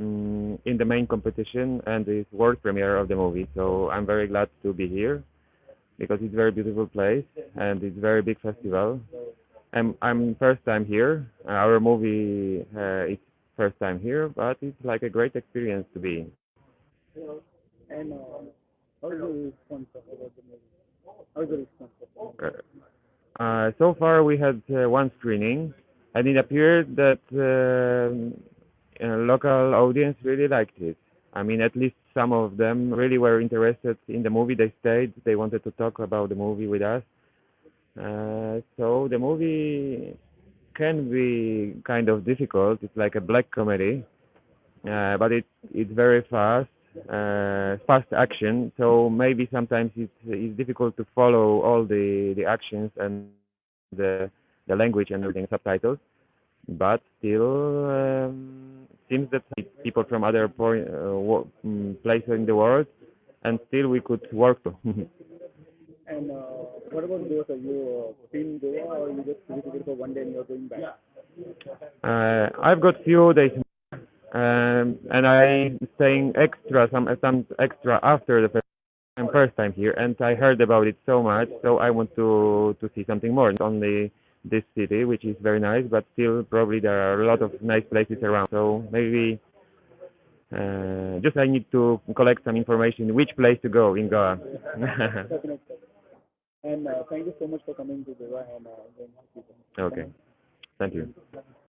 um, in the main competition and the world premiere of the movie. So I'm very glad to be here because it's a very beautiful place and it's a very big festival. I'm I'm first time here. Our movie uh, is first time here, but it's like a great experience to be. And uh, how is the response about the movie? How is the response? Of the movie? Uh, so far, we had uh, one screening, and it appeared that a local audience really liked it. I mean, at least some of them really were interested in the movie. They stayed. They wanted to talk about the movie with us. Uh, so the movie can be kind of difficult. It's like a black comedy, uh, but it it's very fast, uh, fast action. So maybe sometimes it's it's difficult to follow all the the actions and the the language and everything subtitles. But still, um, seems that people from other point, uh, mm, places in the world, and still we could work. And uh, what about Goa? Are you uh, been Goa or you just visited for one day and you're going back? Uh, I've got few days, um, and I'm staying extra some some extra after the first time, first time here, and I heard about it so much, so I want to to see something more. It's only this city, which is very nice, but still probably there are a lot of nice places around. So maybe uh, just I need to collect some information which place to go in Goa. And uh, thank you so much for coming to Goa and uh, going to see okay, thank you.